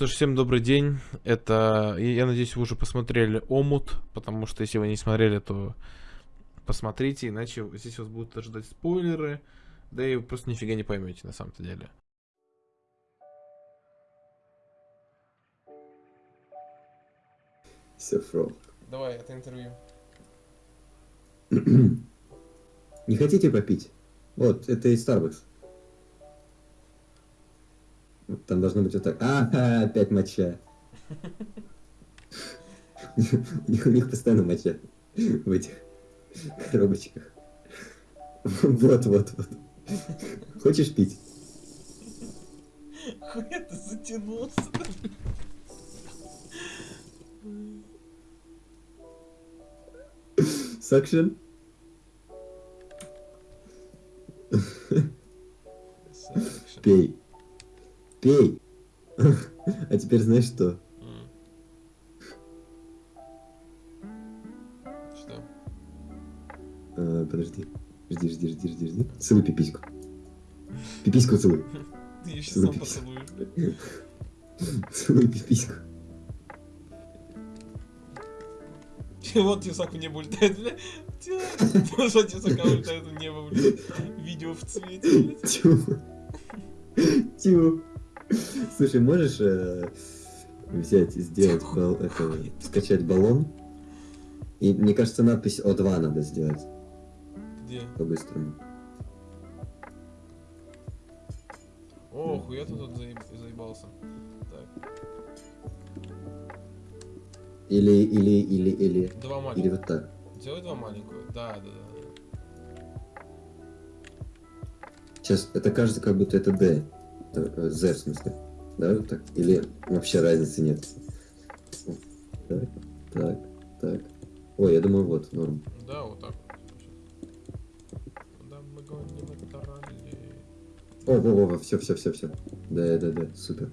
что ж, всем добрый день. Это, я надеюсь, вы уже посмотрели Омут, потому что если вы не смотрели, то посмотрите, иначе здесь вас будут ожидать спойлеры, да и вы просто нифига не поймете на самом-то деле. Все, фрог. Давай, это интервью. Не хотите попить? Вот, это из Starbucks. Там должно быть вот так. А, опять моча. У них, постоянно моча в этих коробочках. Вот, вот, вот. Хочешь пить? Хуй это затянулся. Suction? Пей. Пей. А теперь знаешь что? Что? А, подожди. Жди, жди, жди, жди, жди. Целуй пипиську. Пипиську целуй. Ты еще сам поцелуешь. Целуй пипиську. Вот тесак в небо улетает, бля. Что тесака улетает в небо, бля. Видео в цвете, блядь. Тю. Тю. Слушай, можешь э, взять и сделать бал- это, скачать баллон? И мне кажется, надпись О2 надо сделать Где? по-быстрому. О, хуя ты тут заеб- заебался. Так, Или, или, или, или, два или маленьких. вот так. Делай два маленькую. Да, да, да. Сейчас, это кажется, как будто это D. Это, Z, в смысле. Да, вот так? Или вообще разницы нет? Так, так, так. Ой, я думаю, вот, норм. Да, вот так. Куда мы это ралли? О, во, во, все, все, все, все. Да, да, да, супер.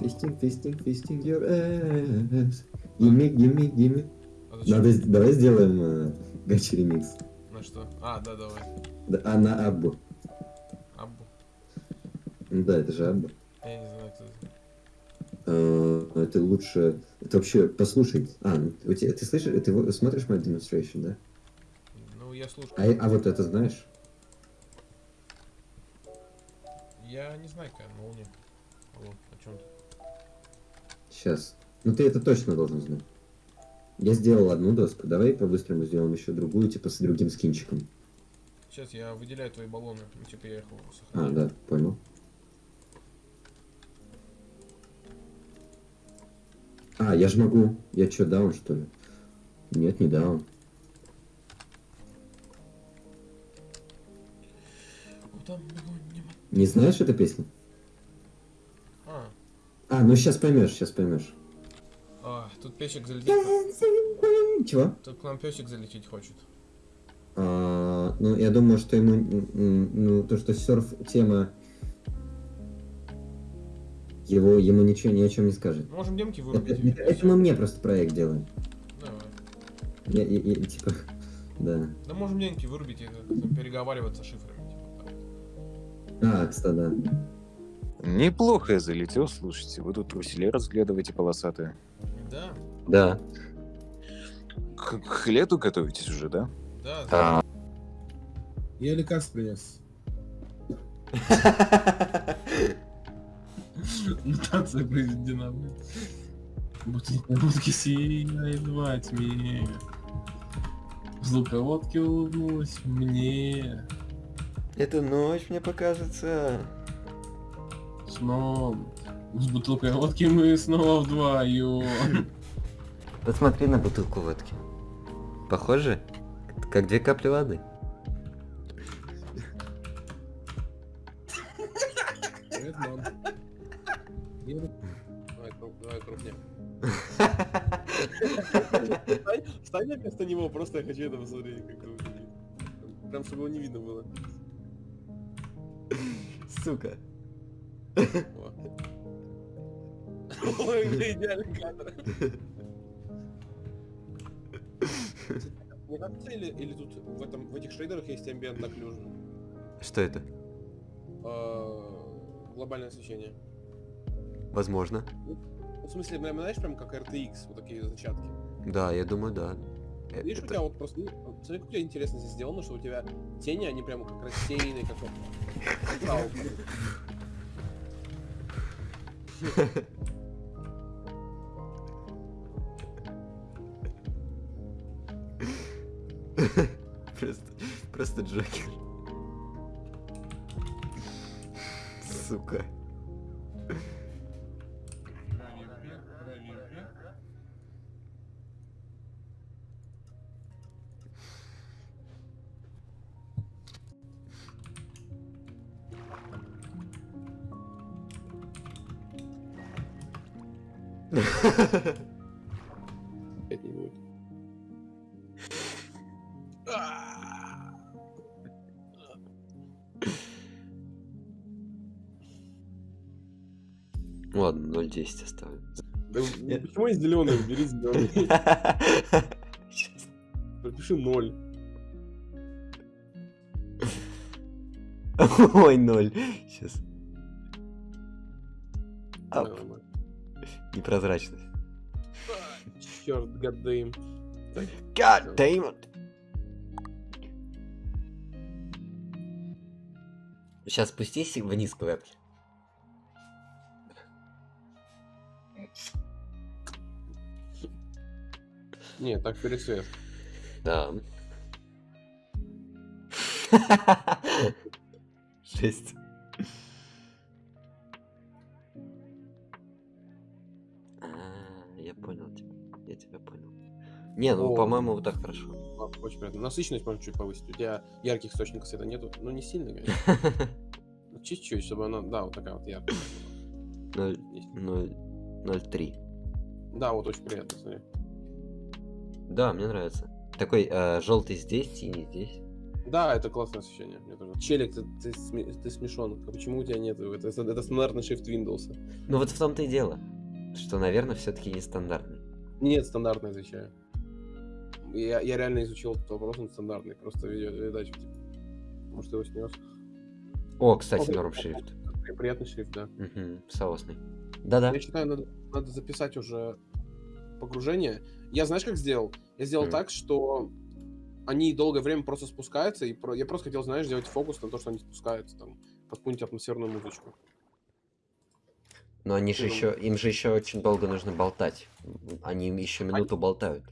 Фистинг, фистинг, фистинг your ass. Gimme. А зачем? Надо, давай сделаем э, гачи ремикс. На что? А, да, давай. Да, а на Аббу. Да, это же Абба. Я не знаю, кто это. Э, Это лучше... Это вообще, послушай. А, ну, у тебя, ты слышишь, ты смотришь мой demonstration, да? Ну, я слушаю. А, а вот это знаешь? Я не знаю, какая молния. Алло, о чем ты? Сейчас. Ну ты это точно должен знать. Я сделал одну доску. Давай по-быстрому сделаем еще другую, типа с другим скинчиком. Сейчас я выделяю твои баллоны. Ну, типа я их А, сохраню. да, понял. А, я же могу. Я что, даун, что ли? Нет, не даун. Не знаешь эту песню? А, А, ну сейчас поймешь, сейчас поймешь. а, тут песик залететь. Чего? Тут к нам песик залететь хочет. А, ну, я думаю, что ему, ну, то, что серф тема, его, ему ничего ни о чем не скажет. Можем демки вырубить. это- это мы мне просто проект делаем. Давай. Я, я- я, типа, да. Да можем демки вырубить и там переговариваться шифрами. Типа, так. А, кстати, да. Неплохо я залетел, слушайте. Вы тут труселей разглядываете полосатые. Да, Да. К, к лету готовитесь уже, да? да. А, Я лекарств принес. Мутация произведена. блин. Будки, будки сияет во тьме. В луководке улыбнулась мне. Эту ночь мне покажется. Сном. С бутылкой водки мы снова вдвоем. Посмотри на бутылку водки. Похоже, как две капли воды. Привет, мам. Давай, кру- давай крупнее. Встань, на место него, просто я хочу это посмотреть, как это выглядит. Прям, чтобы его не видно было. Сука. Ой, идеальный кадр. Мне кажется, или, или тут в, этом, в этих шейдерах есть ambient occlusion? Что это? А, глобальное освещение. Возможно. В смысле, прям, знаешь, прям как RTX, вот такие зачатки. Да, я думаю, да. Э, Видишь, у это- тебя вот просто, ну, смотри, как у тебя интересно здесь сделано, что у тебя тени, они прямо как рассеянные, как вот. Просто, просто Джокер. Сука. 10 оставлю. Да Нет. почему я зеленый? Убери зеленый. Пропиши 0. Ой, 0. Сейчас. Ап. Непрозрачность. Черт, гаддейм. God damn it. Сейчас спустись вниз к клетки. Не, так пересвет. Да. Жесть. А, я понял тебя. Я тебя понял. Не, ну, по-моему, вот так хорошо. Очень приятно. Насыщенность можно чуть повысить. У тебя ярких источников света нету. Ну, не сильно, конечно. Ну, Чуть-чуть, чтобы она, да, вот такая вот яркая. Ноль, Есть. ноль, ноль три. Да, вот очень приятно, смотри. Да, мне нравится. Такой желтый здесь, синий здесь. Да, это классное освещение. Мне тоже. Челик, ты, ты, ты смешон. А почему у тебя нет? Это, это, стандартный shift Windows. Ну вот в том-то и дело. Что, наверное, все-таки нестандартный. Нет, стандартный отвечаю. Я, я реально изучил этот вопрос, он стандартный. Просто видео, видать, типа, может, его снес. О, кстати, норм шрифт. При- Приятный шрифт, да. Угу, соосный. Да-да. Я считаю, надо, надо записать уже погружение. Я знаешь, как сделал? Я сделал Мгм. так, что они долгое время просто спускаются, и про- я просто хотел, знаешь, сделать фокус на то, что они спускаются, там, под какую-нибудь атмосферную музычку. Но они же Ты еще, им же еще очень долго нужно болтать. Они еще минуту болтают.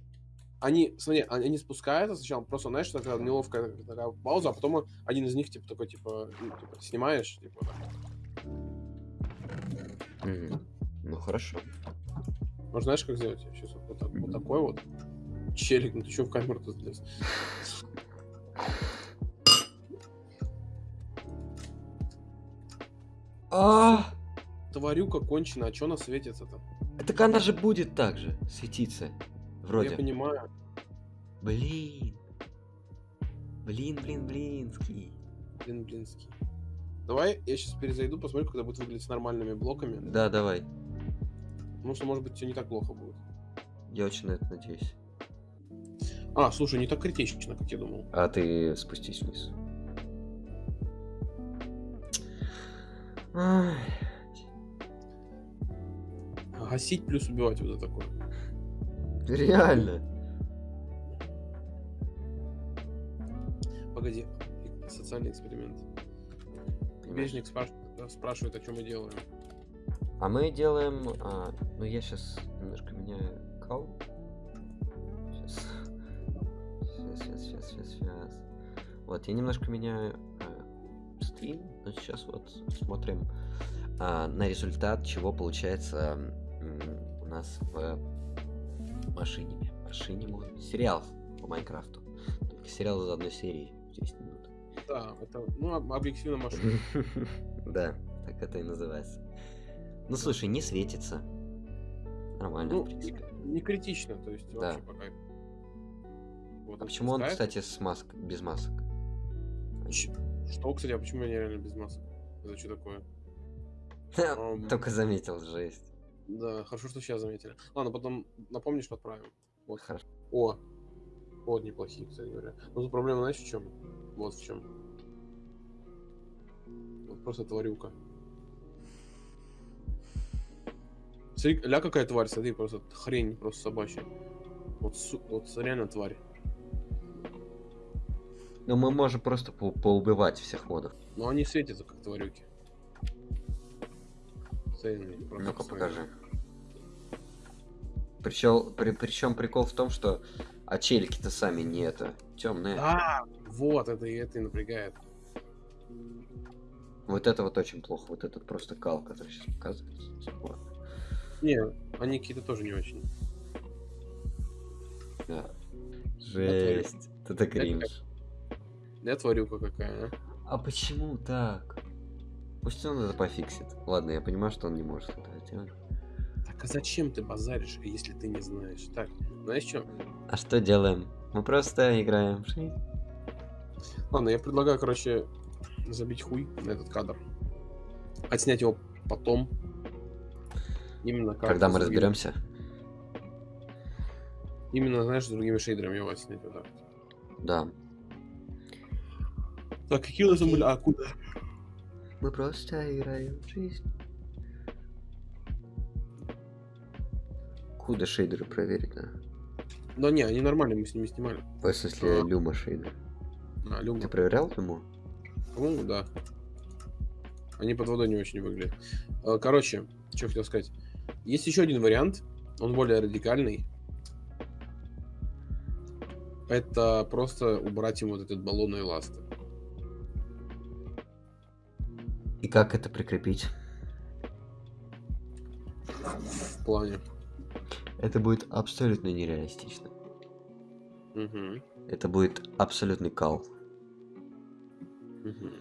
Они, смотри, они, они спускаются сначала, просто, знаешь, такая неловкая такая пауза, а потом один из них, типа, такой, типа, ну, типа, снимаешь, типа, так. Мгм. Ну хорошо. Может, знаешь, как сделать? Сейчас вот, так- вот такой вот. Челик, ну ты что в камеру-то залез? А, Тварюка кончена, а что она светится-то? так она же будет так же светиться. Я Вроде. понимаю. Блин. Блин, блин, блинский. Блин, блинский. Давай я сейчас перезайду, посмотрю, когда будет выглядеть с нормальными блоками. Да, давай. Потому что, может быть, все не так плохо будет. Я очень на это надеюсь. А, слушай, не так критично, как я думал. А ты спустись вниз. Ай, Гасить плюс убивать вот это такое. Реально. Погоди, социальный эксперимент. Бежник спрашивает, спрашивает, о чем мы делаем. А мы делаем... а, ну, я сейчас немножко меняю кал. Сейчас. Сейчас, сейчас, сейчас, сейчас, сейчас. Вот, я немножко меняю а, стрим. Но сейчас вот смотрим а, на результат, чего получается м, у нас в машине. Машине сериал по Майнкрафту. Только сериал за одной серии. 10 минут. Да, это, ну, об- объективно машина. Да, так это и называется. Ну слушай, не светится. Нормально, Ну, в принципе. Не критично, то есть Да. вообще пока. Вот А почему он, спускается. кстати, с маск... без масок? Что, кстати, а почему я реально без масок? Это что такое? Только заметил, жесть. Да, хорошо, что сейчас заметили. Ладно, потом напомнишь, подправим. Вот. Хорошо. О, вот неплохие, кстати говоря. Но тут проблема, знаешь, в чем? Вот в чем. Вот просто тварюка. Смотри, ля какая тварь, смотри, просто хрень просто собачья. Вот, су- вот реально тварь. Ну мы можем просто по- поубивать всех модов. Но они светятся, как тварюки. Просто Ну-ка покажи. Причем, при, причем прикол в том, что а челики-то сами не это темные. А, вот, это и это и напрягает. Вот это вот очень плохо. Вот этот просто кал, который сейчас показывается. Не, они какие-то тоже не очень. Да. Жесть. Это кринж. Я тварюка какая, а? А почему так? Пусть он это пофиксит. Ладно, я понимаю, что он не может это делать. Так а зачем ты базаришь, если ты не знаешь? Так, знаешь что? А что делаем? Мы просто играем. Ладно, я предлагаю, короче, забить хуй на этот кадр. Отснять его потом. Именно как Когда мы разберемся. Именно, знаешь, с другими шейдерами его отснять вот так. Да. Так, какие у нас были? А, куда? Мы просто играем в жизнь. Куда шейдеры проверить надо? Да не, они нормальные, мы с ними снимали. В смысле, А. люма шейдер. А, Люма. Ты проверял люму? По-моему, да. Они под водой не очень выглядят. Э, Короче, что хотел сказать. Есть еще один вариант, он более радикальный. Это просто убрать ему вот этот баллон и ласты. И как это прикрепить? В плане. Это будет абсолютно нереалистично. Мгм, Это будет абсолютный кал. мгм.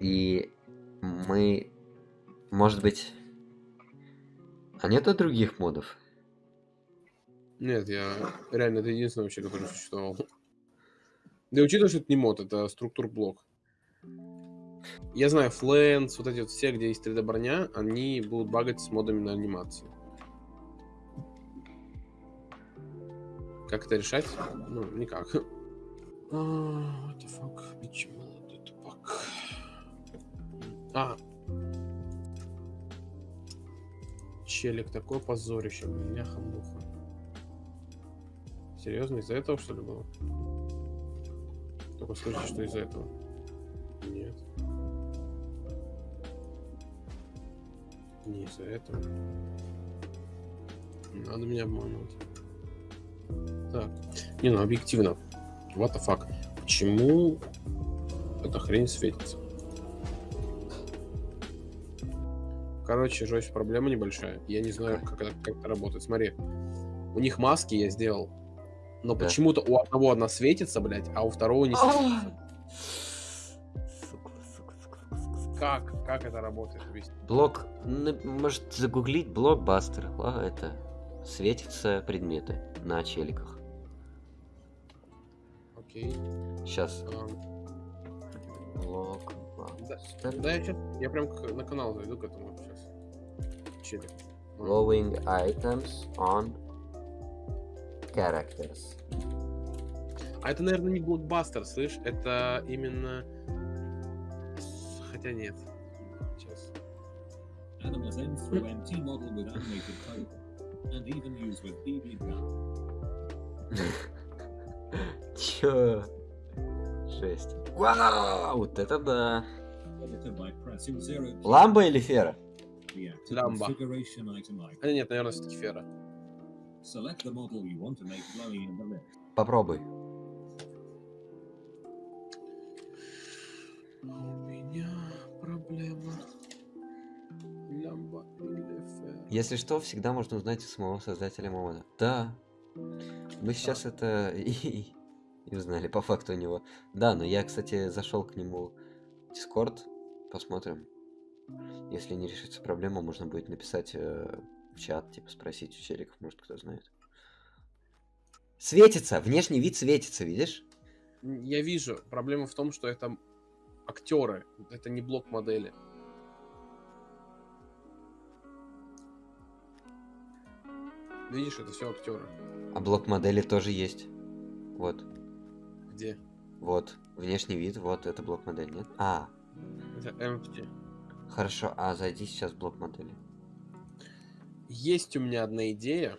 И мы... Может быть... А нету других модов? Нет, я реально это единственный вообще, который существовал. Да учитывая, что это не мод, это структур блок. Я знаю, Флэнс, вот эти вот все, где есть 3D броня, они будут багать с модами на анимацию. Как это решать? Ну, никак. А, What the fuck? Тупак. А. Челик, такое позорище, бляха-муха. Серьезно, из-за этого что ли было? Только слышишь, что из-за этого. Нет. Не из-за этого. Надо меня обманывать. Так. Не, ну объективно. What the fuck? Почему эта хрень светится? Короче, жесть, проблема небольшая. Я не знаю, как это, как это работает. Смотри. У них маски я сделал. Но Да. почему-то у одного одна светится, блядь, а у второго не светится. Как? Как это работает? Блок... ну, Может загуглить блокбастер. А, это... Светятся предметы на челиках. Окей. Сейчас. А, Блокбастер. Да, я сейчас, я прям на канал зайду к этому сейчас. А, Glowing items on characters. А это, наверное, не блокбастер, слышь? Это именно... Хотя нет. Сейчас. Animals N through NT model with animated code, and even used with BB Чё? Жесть. Вау! Вот это да. Ламба или фера? The active Ламба. configuration item icon. А, нет, наверное, все-таки фера. Попробуй. У меня проблема. Лямба или фера. Если что, всегда можно узнать у самого создателя мода. Да. Мы сейчас это и, и узнали по факту у него. Да, но я, кстати, зашел к нему в Discord. Посмотрим. Если не решится проблема, можно будет написать э, в чат, типа спросить у челиков, может кто знает. Светится! Внешний вид светится, видишь? Я вижу. Проблема в том, что это актеры. Это не блок модели. Видишь, это все актеры. А блок модели тоже есть. Вот. Где? Вот. Внешний вид, вот это блок модель, нет? А, Это empty. Хорошо, а зайди сейчас в блок модели. Есть у меня одна идея.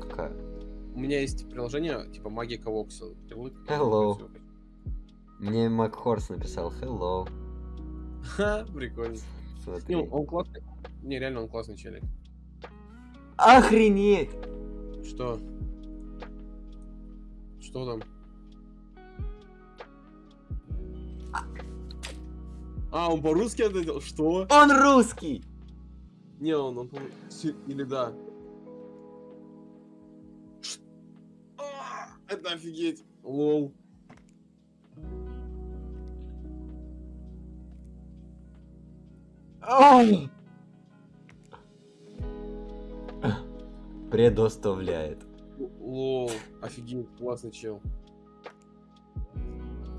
Какая? У меня есть приложение типа. Ты вы- Hello. Мне Макхорс написал hello. Ха, прикольно. Смотри. Не, он классный. Не, реально он классный челик. Охренеть! Что? Что там? А, он по-русски ответил? Что? Он русский! Не, он, он, си- или да. А, Это офигеть. Лол. Предоставляет. Лол. Офигеть, классный чел.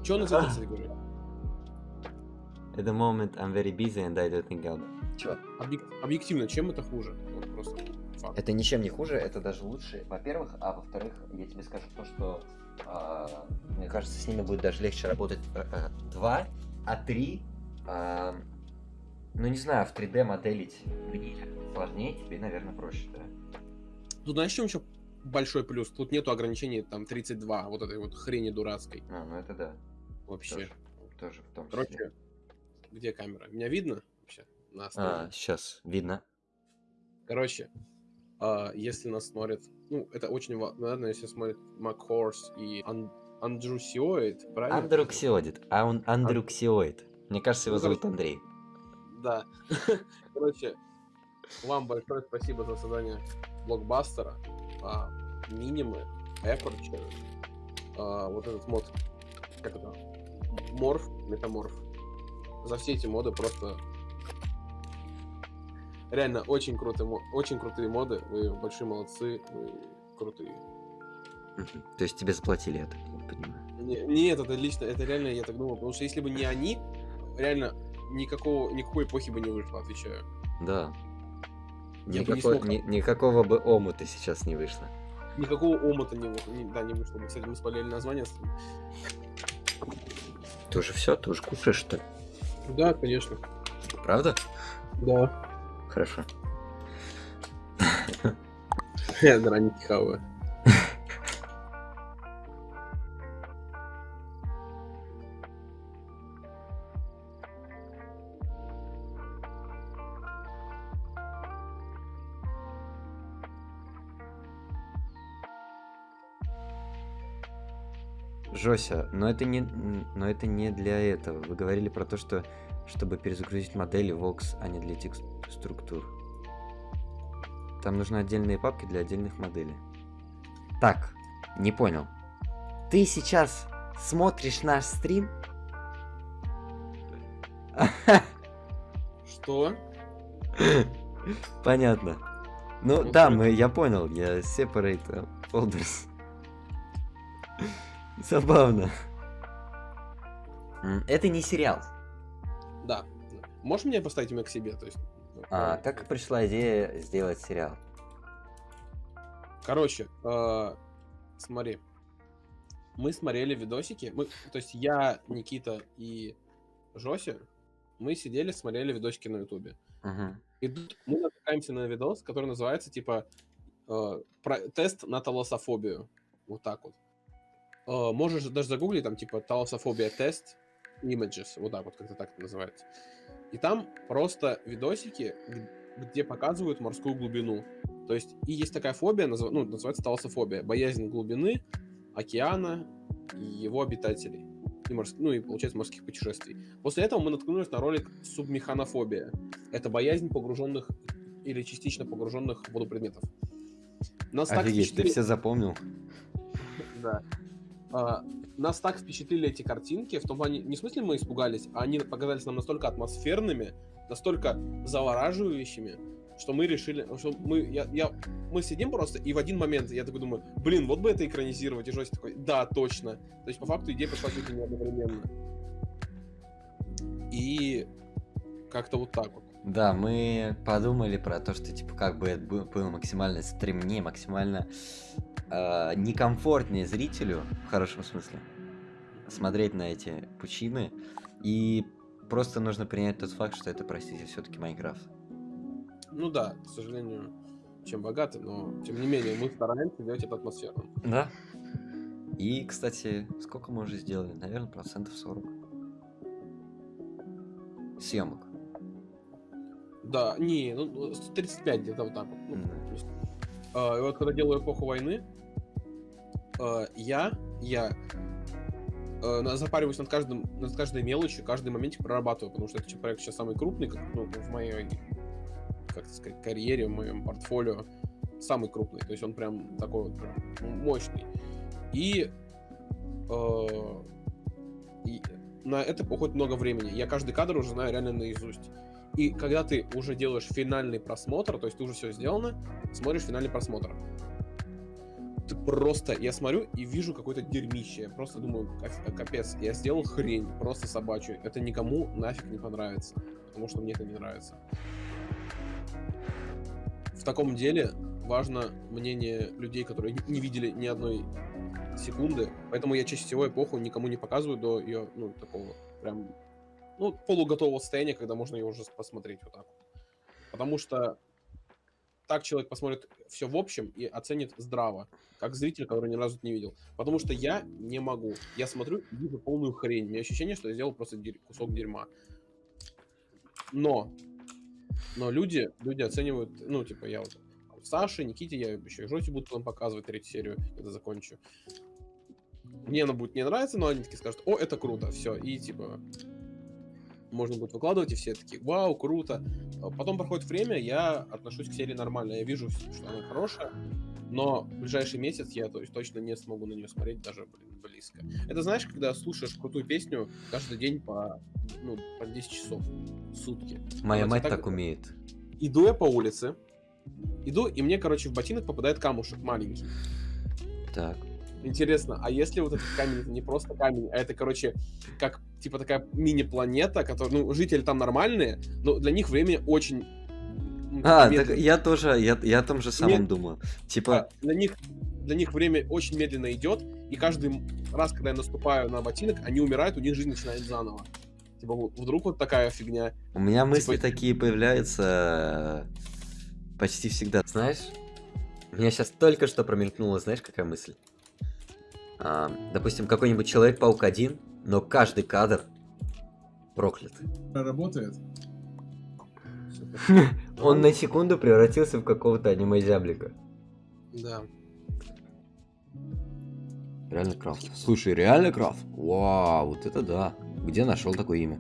Че он из этого, кстати, говорит? At the moment I'm very busy and I don't think I'll... Чё? Объек- Объективно, чем это хуже? Вот просто факт. Это ничем не хуже, это даже лучше, во-первых, а во-вторых, я тебе скажу то, что а, мне кажется, с ними будет даже легче работать э, э, два, а три, а, ну не знаю, в 3D моделить мне сложнее, тебе, наверное, проще, да? Тут знаешь, в чем еще большой плюс? Тут нету ограничений там 32, вот этой вот хрени дурацкой А, ну это да, вообще. тоже, тоже в том числе. Короче, где камера? Меня видно вообще? На А, сейчас видно. Короче, а, если нас смотрят, ну, это очень ва- наверное, если смотрят Макхорс и Ан- Андрусиоид, правильно? Андруксиоид, а он андруксиоид. Мне кажется, его Ну, зовут Андрей. Да. Короче, вам большое спасибо за создание блокбастера, а, минимы, Aperture, а, вот этот мод, как это, морф, метаморф. За все эти моды просто реально очень крутые, очень крутые моды. Вы большие молодцы, вы крутые. То есть тебе заплатили это, я понимаю. Не- Нет, это лично, это реально я так думал, потому что если бы не они, реально никакого, никакой эпохи бы не вышло, отвечаю. Да. Я бы не смог- ни- никакого бы омута сейчас не вышло. Никакого омута не, не- да, не вышло. бы. Кстати, мы спалили название. Ты уже все, ты уже кушаешь, что ли? Да, конечно. Правда? Да. Хорошо. Я драники хаваю. Жося, но это не, но это не для этого. Вы говорили про то, что чтобы перезагрузить модели Vox, а не для текст структур. Там нужны отдельные папки для отдельных моделей. Так, не понял. Ты сейчас смотришь наш стрим? Что? Понятно. Ну да, мы, я понял, я separate э, folders. Забавно. Это не сериал. Да. Можешь меня поставить меня к себе? То есть, ну, А, как пришла идея сделать сериал? Короче, э, смотри. Мы смотрели видосики. Мы, то есть я, Никита и Жося, мы сидели, смотрели видосики на Ютубе. Мгм. И тут мы натыкаемся на видос, который называется типа э, про- тест на талософобию. Вот так вот. Э, можешь даже загуглить там типа талософобия тест images, вот так вот, как-то так это называется. И там просто видосики, где показывают морскую глубину. То есть и есть такая фобия, назва- ну, называется талософобия, боязнь глубины, океана и его обитателей. И морс- Ну и, получается, морских путешествий. После этого мы наткнулись на ролик субмеханофобия. Это боязнь погруженных или частично погруженных в воду предметов. Нас так Офигеть, ты впечатлили- все запомнил? Да. А, нас так впечатлили эти картинки, в том плане, не в смысле мы испугались, а они показались нам настолько атмосферными, настолько завораживающими, что мы решили, что мы, я, я, мы сидим просто, и в один момент я такой думаю, блин, вот бы это экранизировать, и Жось такой, да, точно. То есть, по факту, идея пришла чуть не одновременно. И как-то вот так вот. Да, мы подумали про то, что типа как бы это бы- было максимально стремнее, максимально э, некомфортнее зрителю, в хорошем смысле, смотреть на эти пучины. И просто нужно принять тот факт, что это, простите, все-таки Майнкрафт. Ну да, к сожалению, чем богаты, но тем не менее мы стараемся делать это атмосферным. Да. И, кстати, сколько мы уже сделали? Наверное, процентов 40. Съемок. Да, не, ну 35 где-то вот так вот. Ну, Мгм. то есть, а, и вот когда делаю эпоху войны, а, я, я э, запариваюсь над каждым, над каждой мелочью, каждый моментик прорабатываю, потому что этот проект сейчас самый крупный, как, ну, в моей, как сказать, карьере, в моем портфолио, самый крупный, то есть он прям такой вот прям мощный. И, э, и на это уходит много времени. Я каждый кадр уже знаю реально наизусть. И когда ты уже делаешь финальный просмотр, то есть ты уже все сделано, смотришь финальный просмотр. Ты просто, я смотрю и вижу какое-то дерьмище. Я просто думаю, «Кап- капец, я сделал хрень, просто собачью. Это никому нафиг не понравится, потому что мне это не нравится. В таком деле важно мнение людей, которые не видели ни одной секунды, поэтому я чаще всего эпоху никому не показываю до ее, ну, такого прям, ну, полуготового состояния, когда можно ее уже посмотреть вот так. вот. Потому что так человек посмотрит все в общем и оценит здраво, как зритель, который ни разу не видел. Потому что я не могу. Я смотрю и вижу полную хрень. У меня ощущение, что я сделал просто дерь- кусок дерьма. Но, но люди, люди оценивают, ну, типа, я вот Саше, Никите, я еще и Жоте буду потом показывать третью серию, когда закончу. Мне она будет не нравиться, но они такие скажут, о, это круто, все, и типа можно будет выкладывать, и все такие, вау, круто. А Потом проходит время, я отношусь к серии нормально, я вижу, что она хорошая, но в ближайший месяц я то есть, точно не смогу на нее смотреть даже блин, близко. Это знаешь, когда слушаешь крутую песню каждый день по, ну, по 10 часов в сутки. Моя Вот, мать так- так умеет. Иду я по улице, иду, и мне, короче, в ботинок попадает камушек маленький. Так. Интересно, а если вот этот камень это не просто камень, а это, короче, как типа такая мини-планета, которая, ну, жители там нормальные, но для них время очень... ну, А, медленно. так я тоже, я, я о том же самом Нет. думал. Типа, А, для них для них время очень медленно идет, и каждый раз, когда я наступаю на ботинок, они умирают, у них жизнь начинает заново. Типа, вдруг вот такая фигня. у меня мысли типа- такие появляются э, почти всегда. Знаешь, у меня сейчас только что промелькнула, знаешь, какая мысль? А, допустим, какой-нибудь Человек-паук один, но каждый кадр проклят. Работает. Он на секунду превратился в какого-то аниме-зяблика. Да. Реально Крафт. Слушай, реально Крафт? Вау, вот это да. Где нашел такое имя?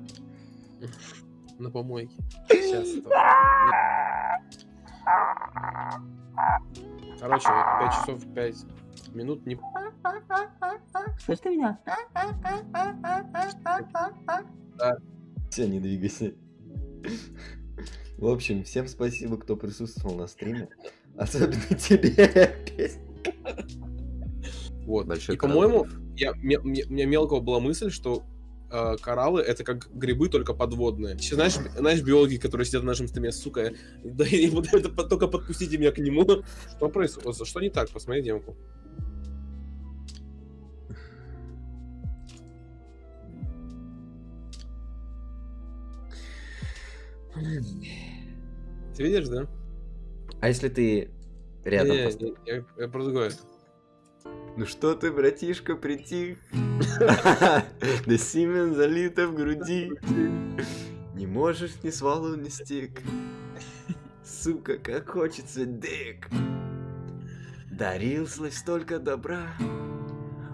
На помойке. Сейчас. Короче, вот 5 часов 5 минут не... Слышь ты меня? Все, не двигайся. В общем, всем спасибо, кто присутствовал на стриме. Особенно тебе, Песня. Вот. Большой и, по-моему, я, у меня мелкого была мысль, что э, кораллы это как грибы, только подводные. Еще знаешь, знаешь, биологи, которые сидят на нашем стриме, сука, да и вот это только подпустите меня к нему. Что происходит? Что не так? Посмотри демку. Ты видишь, да? А если ты рядом Не, пост- не, я, я про другое. Ну что ты, братишка, притих? Да семен залито в груди. Не можешь ни свалу, ни стик. Сука, как хочется дик. Дарил славь столько добра.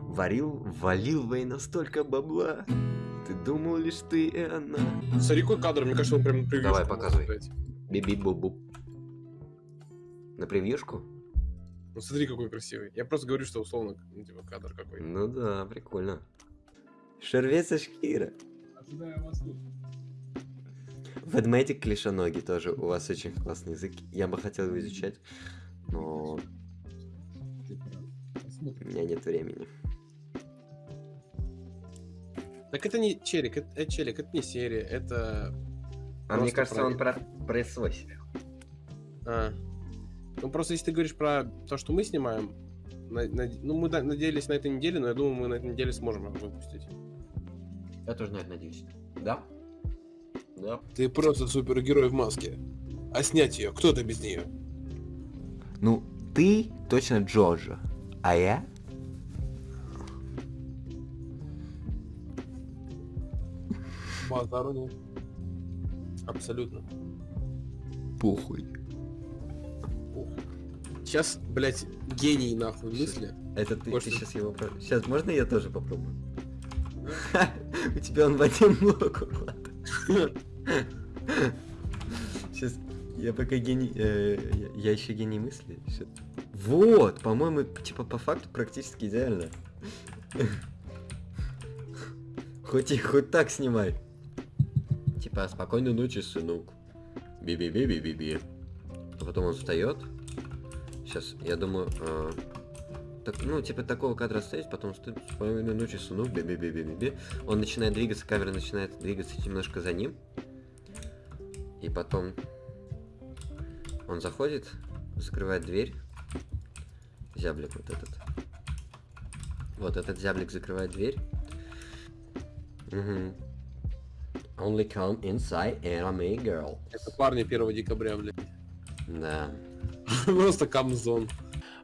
Варил, валил война столько бабла. Ты думал лишь ты и она. Смотри, какой кадр, мне кажется, он прям превьюшку Давай, показывай. Биби-бу-бу. На превьюшку? Ну смотри, какой красивый. Я просто говорю, что условно, ну, типа, кадр какой. Ну да, прикольно. Шервеца Шкира. Ожидаю вас тут. Ведмедик клишоногий тоже. У вас очень классный язык. Я бы хотел его изучать, но у меня нет времени. Так это не челик, это, это челик, это не серия, это... А мне кажется, он про- про, про свой сериал. А. Ну просто если ты говоришь про то, что мы снимаем, на- на- ну мы да- надеялись на этой неделе, но я думаю, мы на этой неделе сможем его выпустить. Я тоже на это надеюсь. Да? Да. Ты просто супергерой в маске. А снять ее, кто это без нее? Ну, ты точно Джорджо, а я? Базару нет. Абсолютно. Похуй. Сейчас, блядь, гений нахуй мысли. Это ты, Может, сейчас его... Сейчас, можно я тоже попробую? У тебя он в один блок. Сейчас, я пока гений... э, я- еще гений мысли. Вот, по-моему, типа по факту практически идеально. Хоть и хоть так снимай. Типа, спокойной ночи, сынок. Би-би-би-би-би-би. А потом он встает. Сейчас, я думаю, а, так, ну, типа такого кадра стоит, потом стоит спокойной ночи, сынок, би-би-би-би-би. Он начинает двигаться, камера начинает двигаться немножко за ним. И потом он заходит, закрывает дверь. Зяблик вот этот. Вот этот зяблик закрывает дверь. Мгм. Only come inside and I'm a girl. Это парни 1 декабря, блядь. Да. Просто камзон.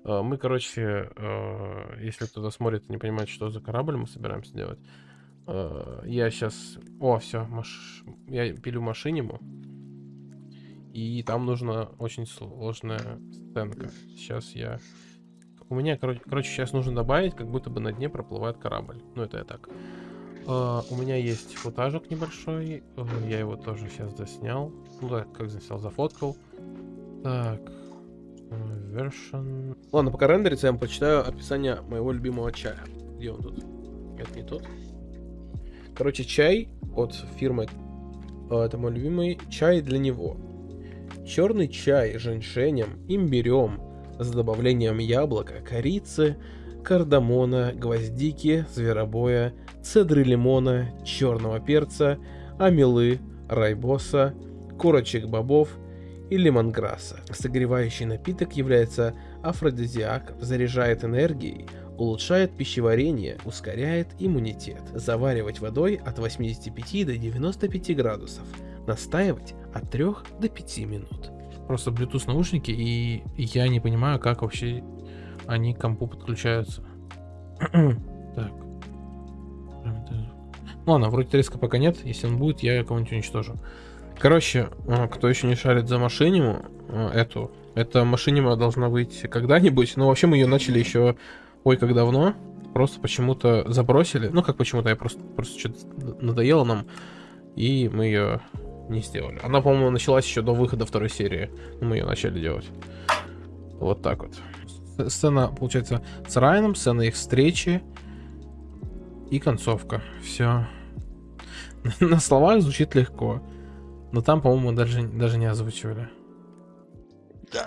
Э, Мы, короче, э, если кто-то смотрит и не понимает, что за корабль мы собираемся делать, э, я сейчас... О, все, я пилю машиниму. И там нужна очень сложная сценка. Сейчас я... У меня, короче, короче, сейчас нужно добавить, как будто бы на дне проплывает корабль. Ну, это я так. Э, У меня есть футажик небольшой. э, Я его тоже сейчас заснял. Ну да, как заснял, зафоткал. Так. э, Version. Ладно, пока рендерится, я вам прочитаю описание моего любимого чая. Где он тут? Это не тот. Короче, чай от фирмы. э, Это мой любимый чай для него. Черный чай с женьшенем, имбирем, с добавлением яблока, корицы, кардамона, гвоздики, зверобоя, цедры лимона, черного перца, амелы, райбоса, корочек бобов и лимонграсса. Согревающий напиток является афродизиак, заряжает энергией, улучшает пищеварение, ускоряет иммунитет. Заваривать водой от 85 до 95 градусов. Настаивать от 3 до 5 минут. Просто Bluetooth наушники, и я не понимаю, как вообще они к компу подключаются. так. Ну ладно, вроде треска пока нет. Если он будет, я кого-нибудь уничтожу. Короче, э, кто еще не шарит за машиниму, э, эту, эта машинима должна выйти когда-нибудь. Но вообще мы ее начали еще, ой, как давно. Просто почему-то забросили. Ну, как почему-то, я просто, просто что-то надоело нам. И мы ее не сделали. Она, по-моему, началась еще до выхода второй серии. но Мы ее начали делать. Вот так вот. Сцена, получается, с Райаном, сцена их встречи и концовка. Все. На словах звучит легко. Но там, по-моему, даже, даже не озвучивали. Да.